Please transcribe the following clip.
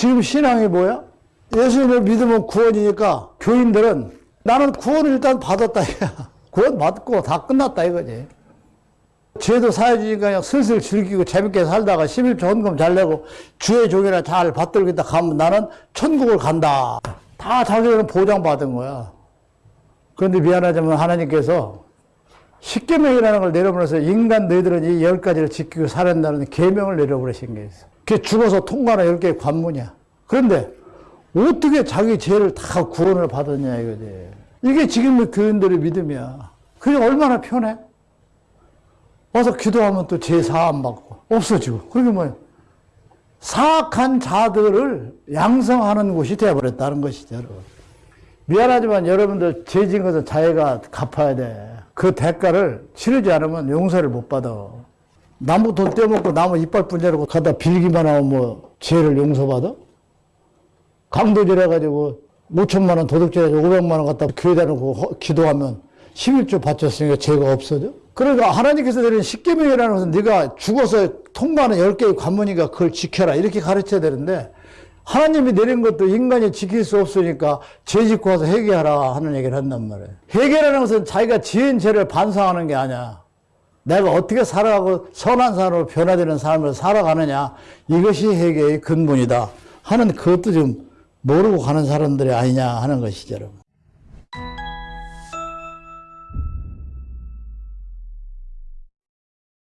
지금 신앙이 뭐야? 예수님을 믿으면 구원이니까 교인들은 나는 구원을 일단 받았다. 이거야. 구원 받고 다 끝났다 이거지. 죄도 사해지니까 그냥 슬슬 즐기고 재밌게 살다가 11조 헌금 잘 내고 주의 종이나 잘 받들겠다 가면 나는 천국을 간다. 다 자기들은 보장받은 거야. 그런데 미안하지만 하나님께서 십계명이라는 걸 내려보내서 인간 너희들은 이 열 가지를 지키고 살았다는 계명을 내려버리신 게 있어. 그게 죽어서 열 개의 관문이야. 그런데 어떻게 자기 죄를 다 구원을 받았냐 이거지. 이게 지금의 교인들의 믿음이야. 그게 얼마나 편해? 와서 기도하면 또 죄 사함 받고 없어지고. 그게 뭐야? 사악한 자들을 양성하는 곳이 되어버렸다는 것이죠, 여러분. 미안하지만 여러분들 죄진 것은 자기가 갚아야 돼. 그 대가를 치르지 않으면 용서를 못 받아. 나무 돈 떼먹고 나무 이빨 분자라고 가다 빌기만 하면 뭐 죄를 용서받아? 강도질 해가지고 5천만 원 도둑질 해서 500만 원 갖다 교회다 놓고 허- 기도하면 11조 바쳤으니까 죄가 없어져? 그러니까 하나님께서 드린 십계명이라는 것은 네가 죽어서 통과하는 10개의 관문이니까 그걸 지켜라 이렇게 가르쳐야 되는데 하나님이 내린 것도 인간이 지킬 수 없으니까 죄 짓고 와서 회개하라 하는 얘기를 한단 말이에요. 회개라는 것은 자기가 지은 죄를 반성하는 게 아니야. 내가 어떻게 살아가고 선한 사람으로 변화되는 삶을 살아가느냐 이것이 회개의 근본이다 하는 그것도 좀 모르고 가는 사람들이 아니냐 하는 것이죠 여러분.